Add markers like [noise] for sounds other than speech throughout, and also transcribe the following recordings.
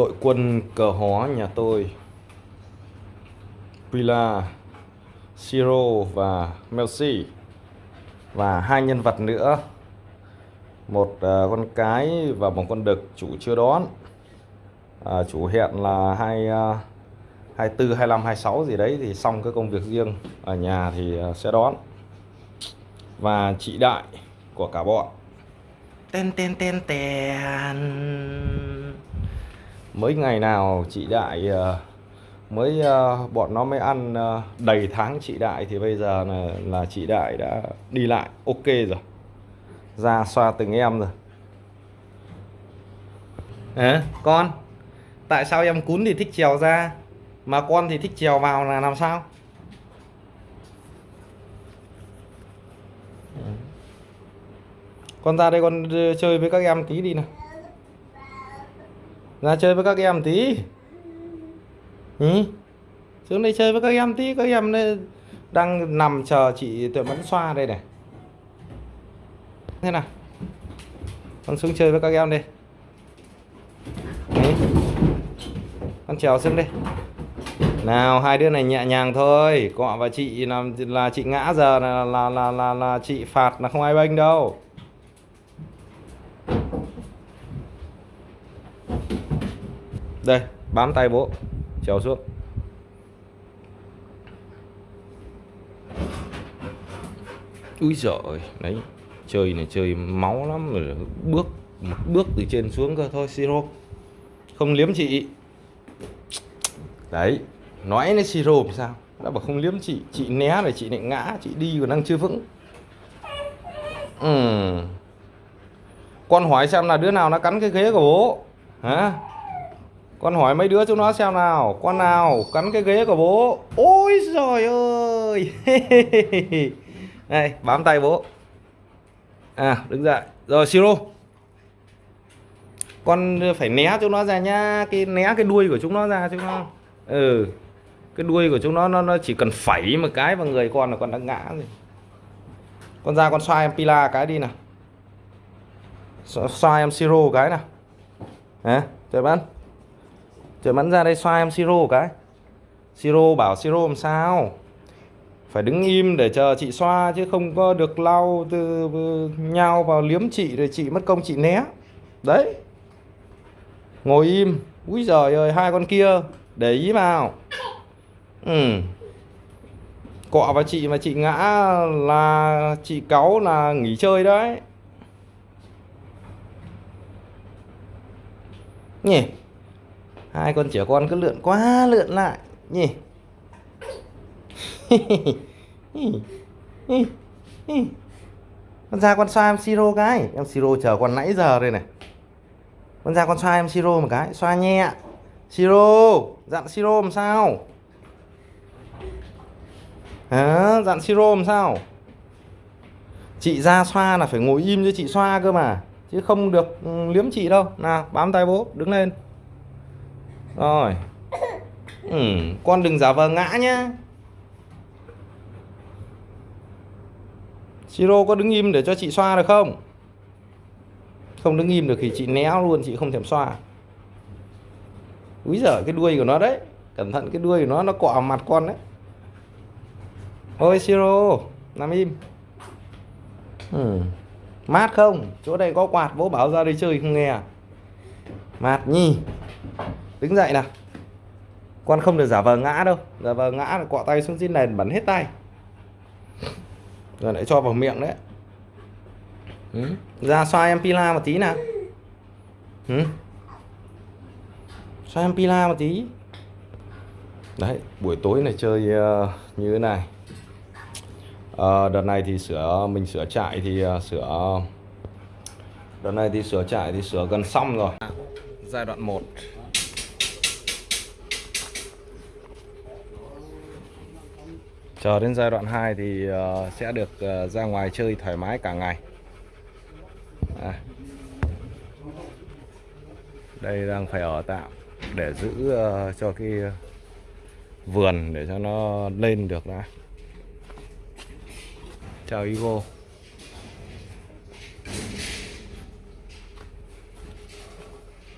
đội quân cờ hó nhà tôi. Pila, Siro và Melsi. Và hai nhân vật nữa. Một uh, con cái và một con đực chủ chưa đón. À, chủ hẹn là hai à, hai tư hai năm hai sáu gì đấy thì xong cái công việc riêng. Ở nhà thì uh, sẽ đón. Và chị đại của cả bọn. Ten ten ten ten mấy ngày nào chị đại ờ, mới ờ, bọn nó mới ăn ờ, đầy tháng chị đại thì bây giờ là, là chị đại đã đi lại ok rồi. Ra xoa từng em rồi. À, con tại sao em cún thì thích trèo ra mà con thì thích trèo vào là làm sao? Con ra đây con chơi với các em tí đi nào ra chơi với các em tí ừ? xuống đây chơi với các em tí các em đây đang nằm chờ chị tuệ mẫn xoa đây này thế nào con xuống chơi với các em đây Đấy. con trèo xuống đi. nào hai đứa này nhẹ nhàng thôi cọ và chị làm là chị ngã giờ là là là là, là chị phạt là không ai bênh đâu đây, bám tay bố. Trèo xuống. Úi giời, đấy, chơi này chơi máu lắm rồi, bước, một bước từ trên xuống cơ thôi, siro. Không liếm chị. Đấy, nói nó siro thì sao? Đã bảo không liếm chị chị né rồi, chị lại ngã, chị đi còn đang chưa vững. Ừ. con hỏi xem là đứa nào nó cắn cái ghế của bố. Hả? Con hỏi mấy đứa chúng nó xem nào. Con nào cắn cái ghế của bố. Ôi trời ơi. [laughs] Này bám tay bố. À đứng dậy. Rồi siro. Con phải né chúng nó ra nhá. Cái né cái đuôi của chúng nó ra chúng nó ừ. Cái đuôi của chúng nó nó, nó chỉ cần phẩy một cái vào người con là con đã ngã rồi. Con ra con xoay em pila cái đi nào. Xoay em siro cái nào. Hả? Trời bắn trời, bắn ra đây xoa em siro cái. Siro bảo, siro làm sao? Phải đứng im để chờ chị xoa chứ không có được lau từ nhau vào liếm chị rồi chị mất công chị né. Đấy. Ngồi im. Úi giời ơi, hai con kia, để ý vào. Ừ. Cọ vào chị mà chị ngã là chị cáu là nghỉ chơi đấy. Nhỉ? Hai con trẻ con cứ lượn quá lượn lại. Nhỉ? Con ra con xoa em siro cái. Em siro chờ con nãy giờ đây này. Con ra con xoa em siro một cái xoa nhẹ. Siro dặn siro làm sao? À, dặn siro làm sao? Chị ra xoa là phải ngồi im cho chị xoa cơ mà. Chứ không được ừ, liếm chị đâu. Nào bám tay bố đứng lên rồi ừ, con đừng giả vờ ngã nhá Siro có đứng im để cho chị xoa được không? Không đứng im được thì chị né luôn, chị không thèm xoa. Úi giời cái đuôi của nó đấy. Cẩn thận cái đuôi của nó nó cọ mặt con đấy. Ôi Siro, nằm im. Ừ. Mát không? Chỗ đây có quạt bố bảo ra đây chơi không nghe à? Mát nhi. Đứng dậy nào. Con không được giả vờ ngã đâu. Giả vờ ngã là quọ tay xuống trên nền bẩn hết tay rồi lại cho vào miệng đấy ừ. ra xoa em pila một tí nào ừ. xoa em pila một tí đấy buổi tối này chơi uh, như thế này uh, đợt này thì sửa mình sửa trại thì uh, sửa đợt này thì sửa trại thì sửa gần xong rồi giai đoạn 1 chờ đến giai đoạn 2 thì ờ, sẽ được ờ, ra ngoài chơi thoải mái cả ngày à. đây đang phải ở tạm để giữ ờ, cho cái vườn để cho nó lên được đã chào Ivo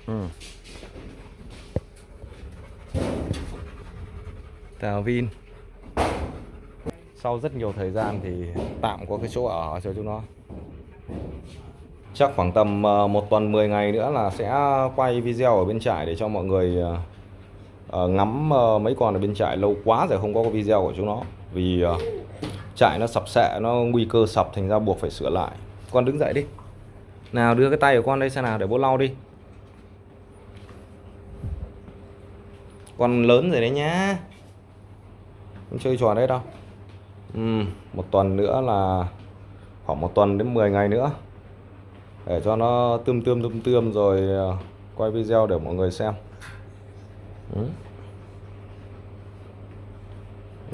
ừ. chào Vin sau rất nhiều thời gian thì tạm có cái chỗ ở cho chúng nó. Chắc khoảng tầm ờ, một tuần 10 ngày nữa là sẽ quay video ở bên trại để cho mọi người ờ, ờ, ngắm mấy con ở bên trại. Lâu quá rồi không có video của chúng nó. Vì trại nó sập sệ, nó nguy cơ sập thành ra buộc phải sửa lại. Con đứng dậy đi. Nào, đưa cái tay của con đây xem nào, để bố lau đi. Con lớn rồi đấy nhá. Không chơi trò đấy đâu một tuần nữa là khoảng một tuần đến 10 ngày nữa. Để cho nó tươm tươm tươm tươm rồi ờ, quay video để mọi người xem. Ừ.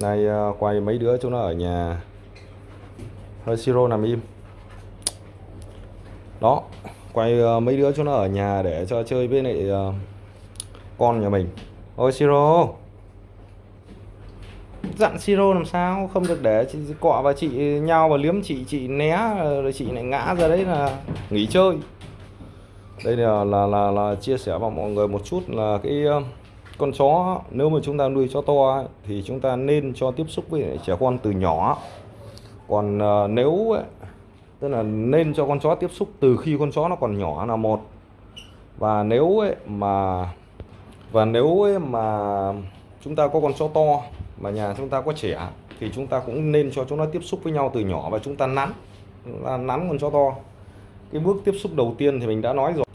nay ờ, quay mấy đứa chúng nó ở nhà. Hơi siro nằm im. Đó, quay ờ, mấy đứa chúng nó ở nhà để cho chơi với lại con nhà mình. Ôi, siro! Dặn siro làm sao không được để chị cọ và chị nhau và liếm chị chị né rồi chị lại ngã ra đấy là nghỉ chơi. Đây là là là, là chia sẻ với mọi người một chút là cái ờ, con chó nếu mà chúng ta nuôi chó to thì chúng ta nên cho tiếp xúc với trẻ con từ nhỏ. Còn uh, nếu tức là nên cho con chó tiếp xúc từ khi con chó nó còn nhỏ là một. Và nếu ấy mà và nếu ấy mà chúng ta có con chó to mà nhà chúng ta có trẻ thì chúng ta cũng nên cho chúng nó tiếp xúc với nhau từ nhỏ và chúng ta nắn. Là nắn con chó to. Cái bước tiếp xúc đầu tiên thì mình đã nói rồi.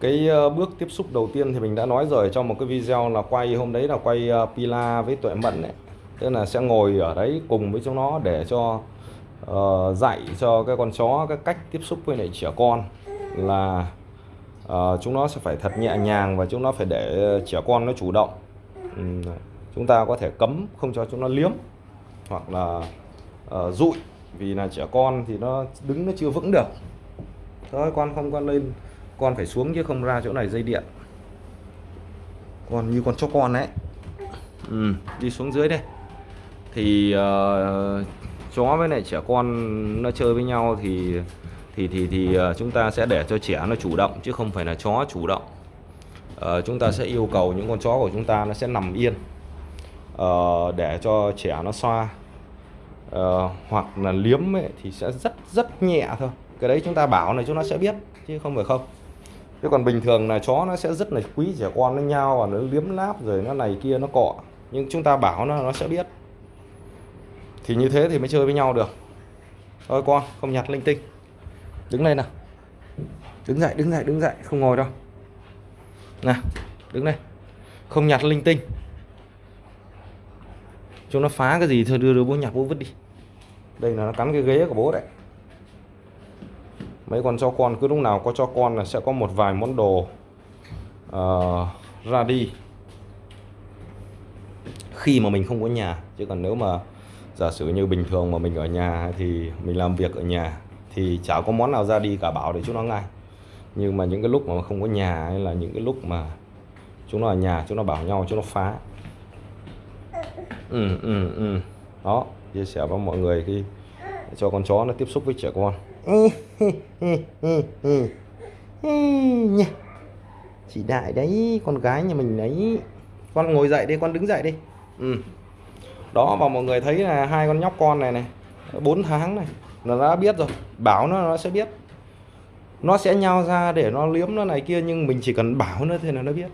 Cái ờ, bước tiếp xúc đầu tiên thì mình đã nói rồi trong một cái video là quay hôm đấy là quay ờ, Pila với Tuệ Mận đấy tức là sẽ ngồi ở đấy cùng với chúng nó để cho uh, dạy cho cái con chó cái cách tiếp xúc với lại trẻ con là uh, chúng nó sẽ phải thật nhẹ nhàng và chúng nó phải để trẻ con nó chủ động. Uhm chúng ta có thể cấm không cho chúng nó liếm hoặc là uh, vì là trẻ con thì nó đứng nó chưa vững được. Thôi con không con lên con phải xuống chứ không ra chỗ này dây điện. Con như con chó con đấy ừ, đi xuống dưới đây. Thì uh, chó với lại trẻ con nó chơi với nhau thì thì thì thì uh, chúng ta sẽ để cho trẻ nó chủ động chứ không phải là chó chủ động. Uh, chúng ta sẽ yêu cầu những con chó của chúng ta nó sẽ nằm yên uh, để cho trẻ nó xoa. Uh, hoặc là liếm ấy, thì sẽ rất rất nhẹ thôi. Cái đấy chúng ta bảo này chúng nó sẽ biết chứ không phải không. Chứ còn bình thường là chó nó sẽ rất là quý trẻ con nó nhau và nó liếm láp rồi nó này kia nó cọ. Nhưng chúng ta bảo nó nó sẽ biết. Thì như thế thì mới chơi với nhau được. Thôi con không nhặt linh tinh. Đứng lên nào. Đứng dậy đứng dậy đứng dậy. Không ngồi đâu. Nè đứng đây. Không nhặt linh tinh chúng nó phá cái gì thôi đưa đưa bố nhặt bố vứt đi. Đây là nó cắn cái ghế của bố đấy. Mấy con cho con cứ lúc nào có cho con là sẽ có một vài món đồ uh, ra đi. Khi mà mình không có nhà chứ còn nếu mà giả sử như bình thường mà mình ở nhà thì mình làm việc ở nhà thì chả có món nào ra đi cả bảo để chúng nó ngay. Nhưng mà những cái lúc mà không có nhà hay là những cái lúc mà chúng nó ở nhà chúng nó bảo nhau chúng nó phá ừ, ừ, ừ. đó chia sẻ với mọi người khi cho con chó nó tiếp xúc với trẻ con. Chị đại đấy con gái nhà mình đấy. Con ngồi dậy đi con đứng dậy đi. Ừ. đó và mọi người thấy là hai con nhóc con này này 4 tháng này nó đã biết rồi. Bảo nó nó sẽ biết. Nó sẽ nhau ra để nó liếm nó này kia nhưng mình chỉ cần bảo nó thì là nó biết.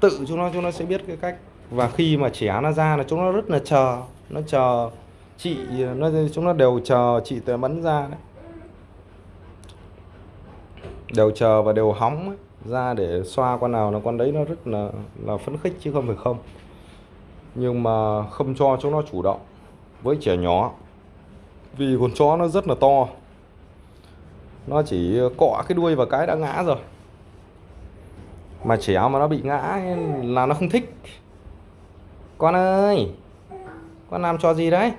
Tự chúng nó chúng nó sẽ biết cái cách và khi mà trẻ nó ra là chúng nó rất là chờ. Nó chờ chị nó chúng nó đều chờ chị tuệ mẫn ra đấy. Đều chờ và đều hóng ấy, ra để xoa con nào là con đấy nó rất là là phấn khích chứ không phải không. Nhưng mà không cho chúng nó chủ động với trẻ nhỏ. Vì con chó nó rất là to. Nó chỉ cọ cái đuôi và cái đã ngã rồi. Mà trẻ mà nó bị ngã là nó không thích con ơi con làm trò gì đấy?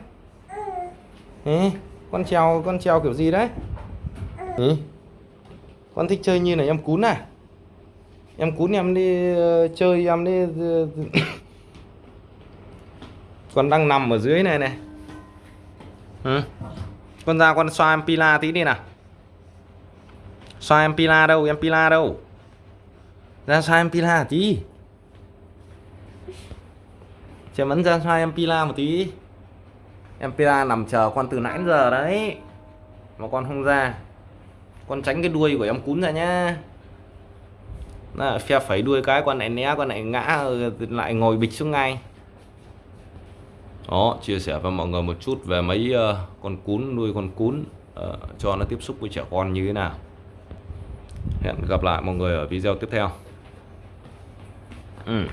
Ê, con trèo con trèo kiểu gì đấy? Ê, con thích chơi như này em cún à? Em cún em đi uh, chơi em đi uh, [coughs] con đang nằm ở dưới này này. Ừ. con ra con xoa em pila tí đi nào. Xoa em pila đâu em pila đâu? Ra xoa em pila tí. Chém ấn ra cho em Pila một tí. Em Pila nằm chờ con từ nãy giờ đấy. Mà con không ra. Con tránh cái đuôi của em cún ra nhá. Đó, phe phẩy đuôi cái con này né con này ngã lại ngồi bịch xuống ngay. Đó chia sẻ với mọi người một chút về mấy uh, con cún nuôi con cún. Uh, cho nó tiếp xúc với trẻ con như thế nào. Hẹn gặp lại mọi người ở video tiếp theo. Ừ.